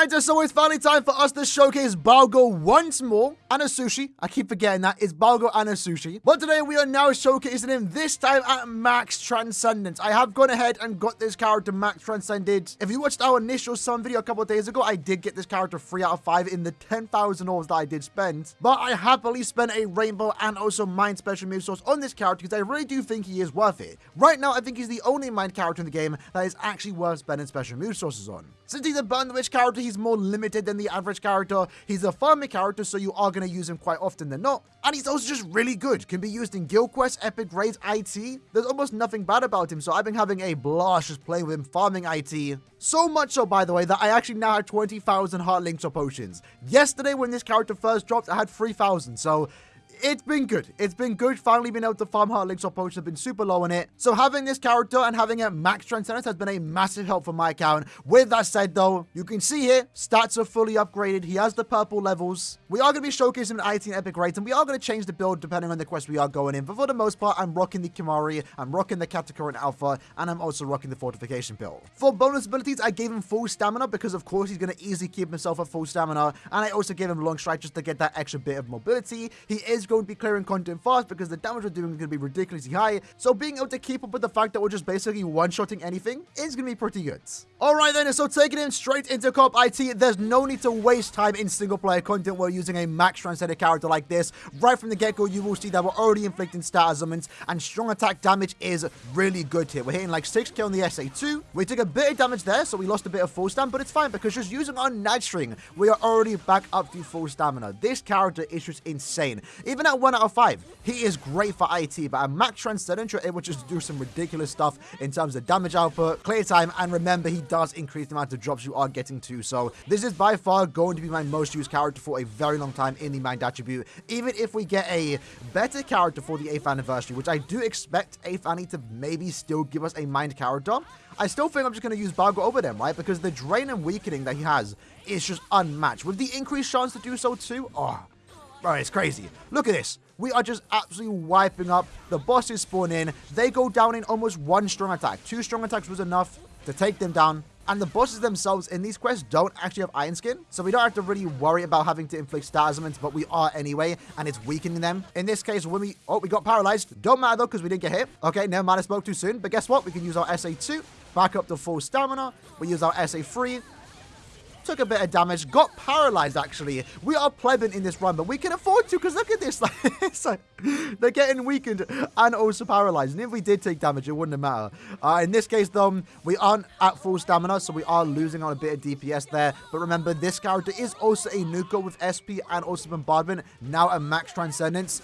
Alright, so it's finally time for us to showcase Balgo once more. And Osushi. I keep forgetting that. It's Balgo and Osushi. But today we are now showcasing him this time at Max Transcendence. I have gone ahead and got this character Max Transcended. If you watched our initial Sun video a couple days ago, I did get this character 3 out of 5 in the 10,000 orbs that I did spend. But I happily spent a rainbow and also mind special move source on this character because I really do think he is worth it. Right now, I think he's the only mind character in the game that is actually worth spending special move sources on. Since he's a burn the witch character, more limited than the average character. He's a farming character, so you are going to use him quite often than not. And he's also just really good. Can be used in guild quests, epic raids, IT. There's almost nothing bad about him, so I've been having a blast just playing with him, farming IT. So much so, by the way, that I actually now have 20,000 heart links or potions. Yesterday, when this character first dropped, I had 3,000, so it's been good. It's been good. Finally being able to farm hard links or potions have been super low on it. So having this character and having a max transcendence has been a massive help for my account. With that said though, you can see here, stats are fully upgraded. He has the purple levels. We are going to be showcasing an IT and epic raids and we are going to change the build depending on the quest we are going in. But for the most part, I'm rocking the Kimari, I'm rocking the Katakura Alpha, and I'm also rocking the fortification build. For bonus abilities, I gave him full stamina because of course he's going to easily keep himself at full stamina. And I also gave him long strike just to get that extra bit of mobility. He is going to be clearing content fast because the damage we're doing is going to be ridiculously high. So being able to keep up with the fact that we're just basically one-shotting anything is going to be pretty good. Alright then, so taking him straight into Cop IT, there's no need to waste time in single-player content while using a max transcended character like this. Right from the get-go, you will see that we're already inflicting stat ailments, and strong attack damage is really good here. We're hitting like 6k on the SA2. We took a bit of damage there, so we lost a bit of full stamina, but it's fine because just using our Night String, we are already back up to full stamina. This character is just insane. Even at 1 out of 5, he is great for IT, but at max transcendent, you're to just do some ridiculous stuff in terms of damage output, clear time, and remember, he does increase the amount of drops you are getting to. So this is by far going to be my most used character for a very long time in the mind attribute. Even if we get a better character for the 8th anniversary, which I do expect 8th Annie to maybe still give us a mind character, I still think I'm just going to use Balgo over them, right? Because the drain and weakening that he has is just unmatched. With the increased chance to do so too, oh, bro, it's crazy. Look at this. We are just absolutely wiping up. The bosses spawn in. They go down in almost one strong attack. Two strong attacks was enough to take them down. And the bosses themselves in these quests don't actually have Iron Skin, so we don't have to really worry about having to inflict stat but we are anyway, and it's weakening them. In this case, when we... Oh, we got paralyzed. Don't matter, though, because we didn't get hit. Okay, never mind, I spoke too soon. But guess what? We can use our SA2, back up to full stamina. We use our SA3, took a bit of damage, got paralyzed actually. We are plebeian in this run, but we can afford to because look at this. They're getting weakened and also paralyzed. And if we did take damage, it wouldn't matter. Uh, in this case, though, we aren't at full stamina, so we are losing on a bit of DPS there. But remember, this character is also a nuker with SP and also bombardment, now a max transcendence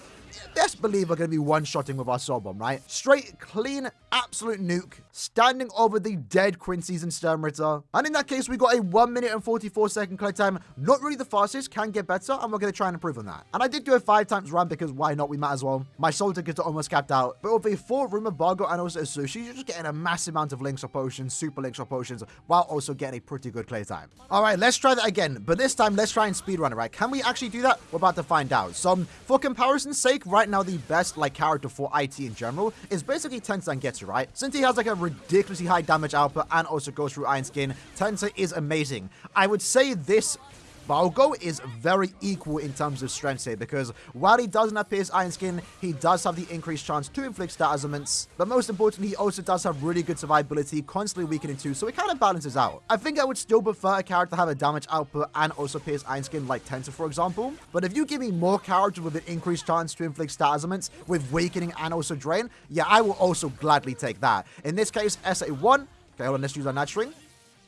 best believe we're going to be one-shotting with our soul bomb, right? Straight, clean, absolute nuke, standing over the dead Quincy's and Sternritter. And in that case, we got a 1 minute and 44 second clear time. Not really the fastest, can get better, and we're going to try and improve on that. And I did do a 5 times run because why not, we might as well. My soul tickets are almost capped out. But with a 4 room of Balgo and also Osushi, you're just getting a massive amount of links or potions, super links or potions, while also getting a pretty good clear time. Alright, let's try that again. But this time, let's try and speedrun it, right? Can we actually do that? We're about to find out. So, for comparison's sake, right now, the best like character for IT in general is basically Tensa Zangetsu, right? Since he has like a ridiculously high damage output and also goes through Iron Skin, Tensei is amazing. I would say this Balgo is very equal in terms of strength here because while he doesn't have Pierce Iron Skin, he does have the increased chance to inflict stat but most importantly, he also does have really good survivability, constantly weakening too, so it kind of balances out. I think I would still prefer a character to have a damage output and also Pierce Iron Skin like Tensa, for example, but if you give me more characters with an increased chance to inflict stat with weakening and also drain, yeah, I will also gladly take that. In this case, SA1, okay, hold on, let's use our Night String.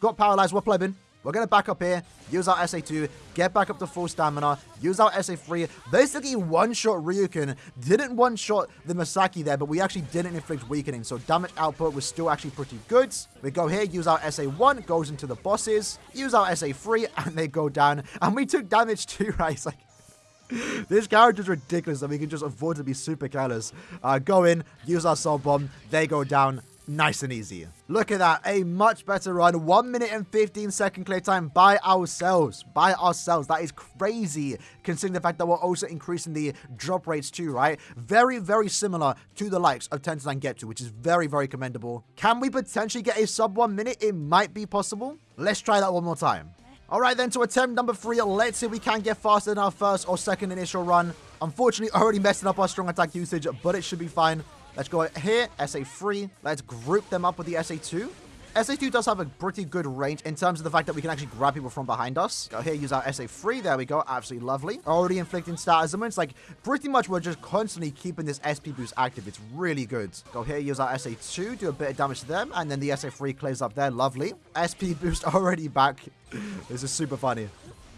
Got paralyzed, we're. We're going to back up here, use our SA2, get back up to full stamina, use our SA3, basically one-shot Ryuken. Didn't one-shot the Masaki there, but we actually didn't inflict weakening, so damage output was still actually pretty good. We go here, use our SA1, goes into the bosses, use our SA3, and they go down. And we took damage too, right? It's like, this character is ridiculous and we can just afford to be super careless. Uh, go in, use our soul bomb, they go down, nice and easy. Look at that, a much better run. 1 minute and 15 second clear time by ourselves. By ourselves. That is crazy, considering the fact that we're also increasing the drop rates too, right? Very, very similar to the likes of Tensa Zangetsu, which is very, very commendable. Can we potentially get a sub 1 minute? It might be possible. Let's try that one more time. All right, then to attempt number three, let's see if we can get faster than our first or second initial run. Unfortunately, already messing up our strong attack usage, but it should be fine. Let's go here, SA3. Let's group them up with the SA2. SA2 does have a pretty good range in terms of the fact that we can actually grab people from behind us. Go here, use our SA3. There we go. Absolutely lovely. Already inflicting status elements. Like, pretty much we're just constantly keeping this SP boost active. It's really good. Go here, use our SA2, do a bit of damage to them, and then the SA3 clears up there. Lovely. SP boost already back. this is super funny.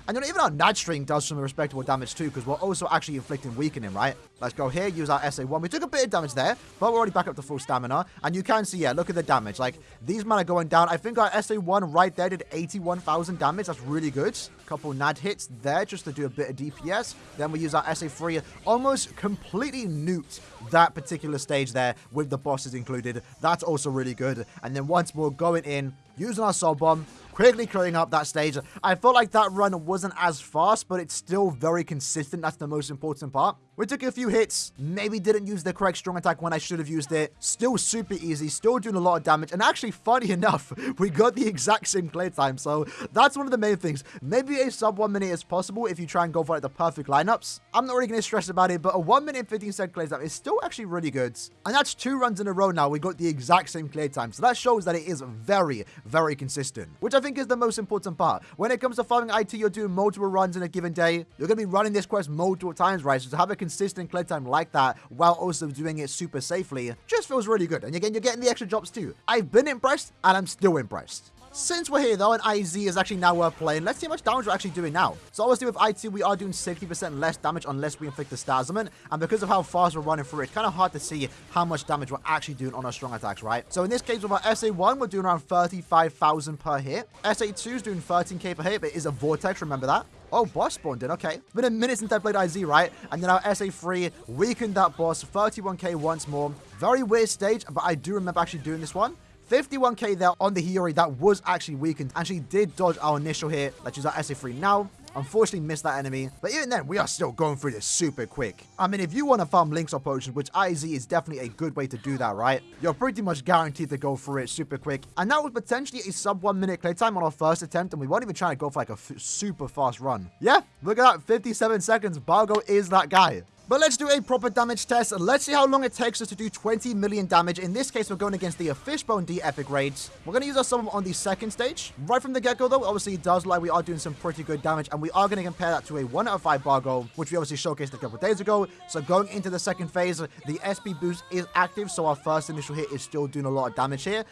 And you know, even our Nad String does some respectable damage too, because we're also actually inflicting weakening, right? Let's go here, use our SA1. We took a bit of damage there, but we're already back up to full stamina. And you can see, yeah, look at the damage. Like, these men are going down. I think our SA1 right there did 81,000 damage. That's really good. Couple Nad hits there just to do a bit of DPS. Then we use our SA3, almost completely nuked that particular stage there with the bosses included. That's also really good. And then once more going in, using our Soul Bomb, quickly clearing up that stage. I felt like that run wasn't as fast, but it's still very consistent. That's the most important part. We took a few hits, maybe didn't use the correct strong attack when I should have used it. Still super easy, still doing a lot of damage. And actually, funny enough, we got the exact same clear time. So that's one of the main things. Maybe a sub one minute is possible if you try and go for like the perfect lineups. I'm not really going to stress about it, but a 1 minute 15 second clear time is still actually really good. And that's two runs in a row now. We got the exact same clear time. So that shows that it is very, very consistent, which I think is the most important part. When it comes to farming IT, you're doing multiple runs in a given day. You're going to be running this quest multiple times, right? So to have a consistent clear time like that while also doing it super safely just feels really good. And again, you're getting the extra drops too. I've been impressed and I'm still impressed. Since we're here though, and IZ is actually now worth playing, let's see how much damage we're actually doing now. So obviously with IT, we are doing 60% less damage unless we inflict the element. And because of how fast we're running through, it, it's kind of hard to see how much damage we're actually doing on our strong attacks, right? So in this case, with our SA1, we're doing around 35,000 per hit. SA2 is doing 13k per hit, but it is a Vortex, remember that? Oh, boss spawned in. Okay. Been a minute since I played IZ, right? And then our SA3 weakened that boss. 31k once more. Very weird stage, but I do remember actually doing this one. 51k there on the Hiyori that was actually weakened and she did dodge our initial hit. Let's use our SA3 now. Unfortunately missed that enemy, but even then, we are still going through this super quick. I mean, if you want to farm links or potions, which IZ is definitely a good way to do that, right? You're pretty much guaranteed to go through it super quick. And that was potentially a sub one minute clear time on our first attempt, and we weren't even trying to go for like a super fast run. Yeah, look at that, 57 seconds. Balgo is that guy. But let's do a proper damage test. and Let's see how long it takes us to do 20 million damage. In this case, we're going against the Fishbone D Epic Raids. We're going to use our summon on the second stage. Right from the get-go, though, obviously it does like we are doing some pretty good damage. And we are going to compare that to a 1 out of 5 Balgo, which we obviously showcased a couple days ago. So going into the second phase, the SP boost is active. So our first initial hit is still doing a lot of damage here.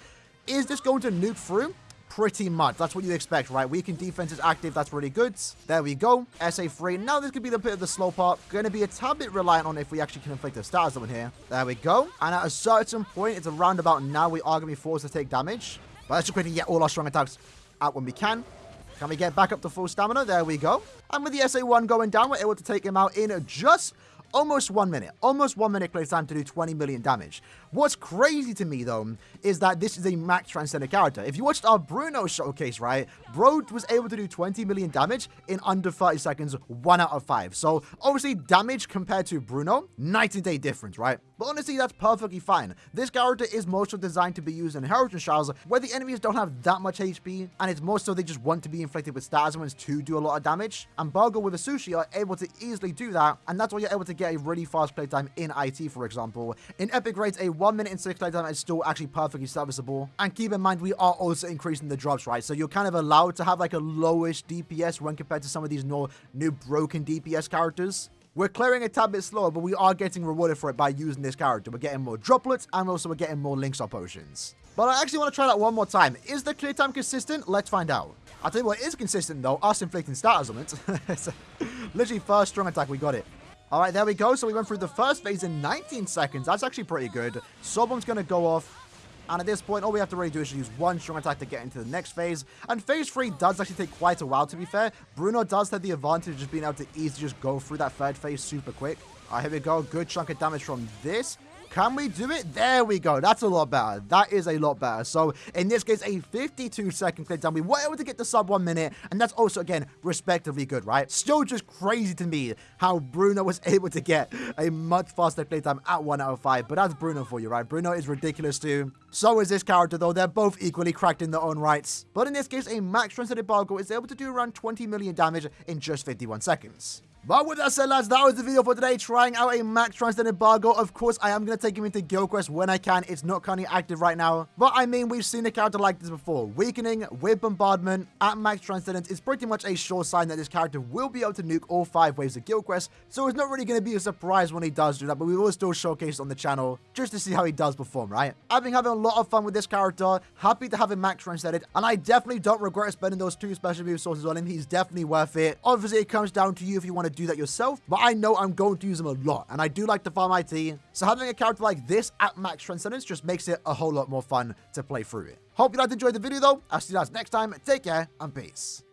Is this going to nuke through? Pretty much. That's what you expect, right? Weak Weakened defense is active. That's really good. There we go. SA3. Now this could be the bit of the slow part. Going to be a tad bit reliant on if we actually can inflict a star on here. There we go. And at a certain point, it's around about now we are going to be forced to take damage. But let's just quickly get all our strong attacks out when we can. Can we get back up to full stamina? There we go. And with the SA1 going down, we're able to take him out in just almost one minute. Almost one minute play time to do 20 million damage. What's crazy to me, though, is that this is a max transcendent character. If you watched our Bruno showcase, right, Bro was able to do 20 million damage in under 30 seconds, 1 out of 5. So, obviously, damage compared to Bruno, night and day difference, right? But honestly, that's perfectly fine. This character is mostly designed to be used in Inheritance Trials, where the enemies don't have that much HP, and it's more so they just want to be inflicted with stats to do a lot of damage. And Balgo with Osushi are able to easily do that, and that's why you're able to get a really fast playtime in IT, for example. In Epic Raids, a 1 minute and 6 playtime is still actually perfectly serviceable. And keep in mind, we are also increasing the drops, right? So you're kind of allowed to have like a lowish DPS when compared to some of these new, new broken DPS characters. We're clearing a tad bit slower, but we are getting rewarded for it by using this character. We're getting more droplets, and also we're getting more links or potions. But I actually want to try that one more time. Is the clear time consistent? Let's find out. I'll tell you what is consistent, though. Us inflicting status elements. literally first strong attack, we got it. All right, there we go. So we went through the first phase in 19 seconds. That's actually pretty good. Soulbomb's going to go off. And at this point, all we have to really do is use one strong attack to get into the next phase. And phase 3 does actually take quite a while, to be fair. Bruno does have the advantage of being able to easily just go through that third phase super quick. All right, here we go. Good chunk of damage from this. Can we do it? There we go. That's a lot better. That is a lot better. So in this case, a 52 second clip time. We were able to get the sub one minute, and that's also, again, respectively good, right? Still just crazy to me how Bruno was able to get a much faster playtime at 1 out of 5. But that's Bruno for you, right? Bruno is ridiculous too. So is this character, though. They're both equally cracked in their own rights. But in this case, a max translated Balgo is able to do around 20 million damage in just 51 seconds. But with that said, lads, that was the video for today, trying out a max translated embargo. Of course, I am going to take him into Guild Quest when I can. It's not currently active right now. But I mean, we've seen a character like this before. Weakening with Bombardment at max transcendence is pretty much a sure sign that this character will be able to nuke all five waves of Guild Quest. So it's not really going to be a surprise when he does do that, but we will still showcase on the channel just to see how he does perform, right? I've been having a lot of fun with this character. Happy to have him max translated, and I definitely don't regret spending those two special move sources on him. He's definitely worth it. Obviously, it comes down to you if you want to do that yourself, but I know I'm going to use them a lot, and I do like to farm IT. So having a character like this at max transcendence just makes it a whole lot more fun to play through it. Hope you guys enjoyed the video though. I'll see you guys next time. Take care and peace.